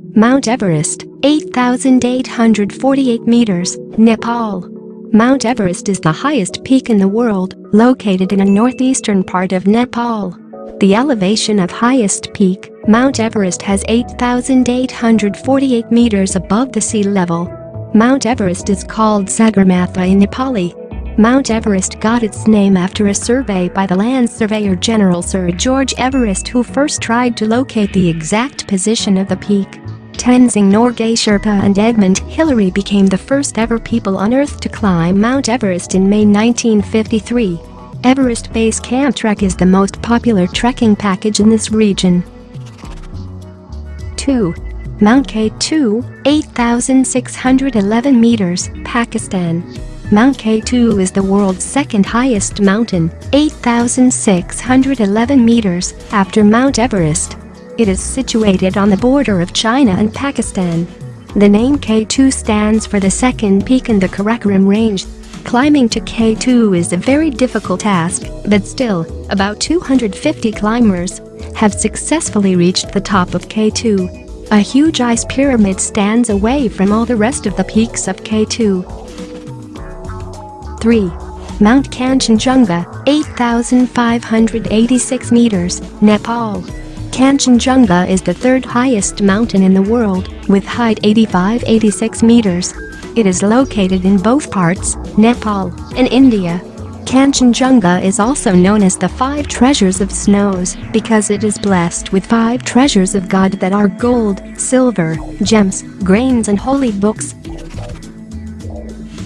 Mount Everest, 8,848 meters, Nepal. Mount Everest is the highest peak in the world, located in a northeastern part of Nepal. The elevation of highest peak, Mount Everest has 8,848 meters above the sea level. Mount Everest is called Sagarmatha in Nepali. Mount Everest got its name after a survey by the Land Surveyor General Sir George Everest who first tried to locate the exact position of the peak. Tenzing Norgay Sherpa and Edmund Hillary became the first ever people on Earth to climb Mount Everest in May 1953. Everest Base Camp Trek is the most popular trekking package in this region. 2. Mount K2, 8,611 meters, Pakistan. Mount K2 is the world's second highest mountain, 8,611 meters, after Mount Everest. It is situated on the border of China and Pakistan. The name K2 stands for the second peak in the Karakoram range, Climbing to K2 is a very difficult task, but still, about 250 climbers have successfully reached the top of K2. A huge ice pyramid stands away from all the rest of the peaks of K2. 3. Mount Kanchenjunga, 8,586 meters, Nepal. Kanchenjunga is the third highest mountain in the world, with height 85-86 meters. It is located in both parts, Nepal and India. Kanchenjunga is also known as the Five Treasures of Snows because it is blessed with five treasures of God that are gold, silver, gems, grains and holy books.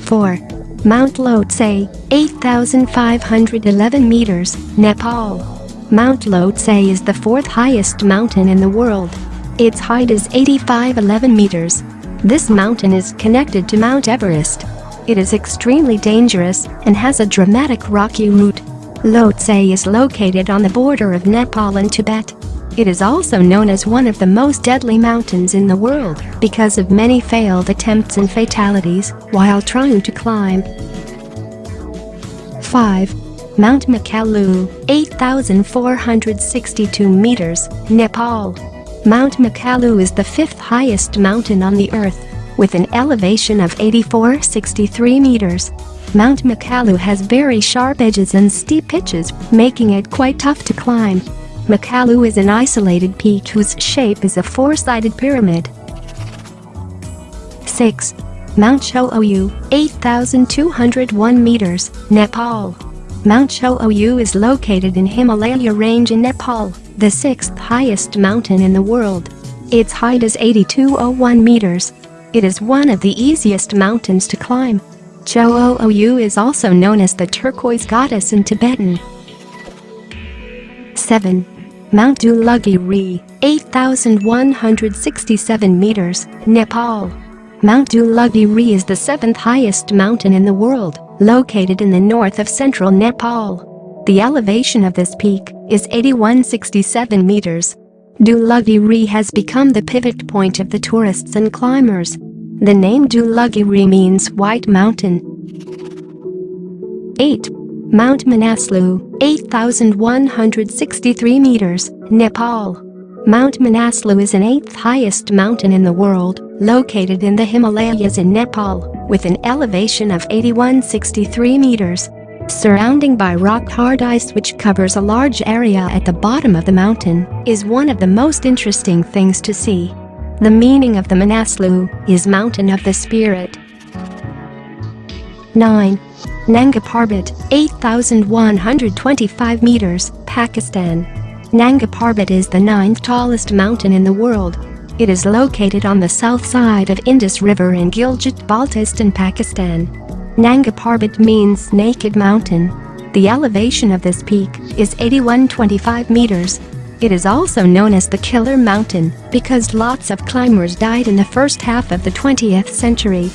4. Mount Lhotse, 8,511 meters, Nepal. Mount Lhotse is the fourth highest mountain in the world. Its height is 8511 meters, this mountain is connected to Mount Everest. It is extremely dangerous and has a dramatic rocky route. Lhotse is located on the border of Nepal and Tibet. It is also known as one of the most deadly mountains in the world because of many failed attempts and fatalities while trying to climb. 5. Mount Makalu, 8,462 meters, Nepal. Mount Makalu is the fifth highest mountain on the Earth, with an elevation of 8463 meters. Mount Makalu has very sharp edges and steep pitches, making it quite tough to climb. Makalu is an isolated peak whose shape is a four-sided pyramid. 6. Mount Cho-Oyu, 8,201 meters, Nepal. Mount Cho-Oyu is located in Himalaya range in Nepal the sixth highest mountain in the world. Its height is 8201 meters. It is one of the easiest mountains to climb. Cho-Oyu is also known as the turquoise goddess in Tibetan. 7. Mount Dhaulagiri, 8,167 meters, Nepal. Mount Dhaulagiri is the seventh highest mountain in the world, located in the north of central Nepal. The elevation of this peak is 8167 meters. Dhaulagiri has become the pivot point of the tourists and climbers. The name Dhaulagiri means White Mountain. 8. Mount Manaslu, 8,163 meters, Nepal. Mount Manaslu is an eighth highest mountain in the world, located in the Himalayas in Nepal, with an elevation of 8163 meters surrounding by rock-hard ice which covers a large area at the bottom of the mountain, is one of the most interesting things to see. The meaning of the Manaslu is Mountain of the Spirit. 9. Nanga Parbat, 8,125 meters, Pakistan. Nanga Parbat is the ninth tallest mountain in the world. It is located on the south side of Indus River in Gilgit-Baltistan, Pakistan. Nanga Parbat means naked mountain. The elevation of this peak is 8125 meters. It is also known as the Killer Mountain because lots of climbers died in the first half of the 20th century.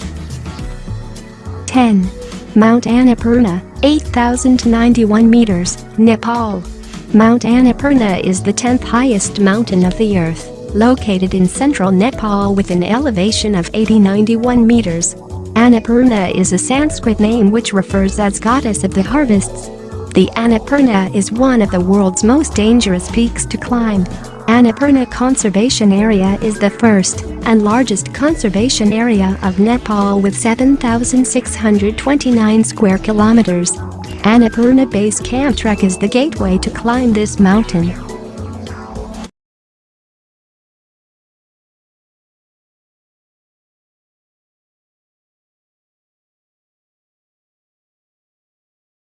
10. Mount Annapurna, 8,091 meters, Nepal. Mount Annapurna is the 10th highest mountain of the earth, located in central Nepal with an elevation of 8091 meters. Annapurna is a Sanskrit name which refers as goddess of the harvests. The Annapurna is one of the world's most dangerous peaks to climb. Annapurna Conservation Area is the first and largest conservation area of Nepal with 7,629 square kilometers. Annapurna Base Camp Trek is the gateway to climb this mountain.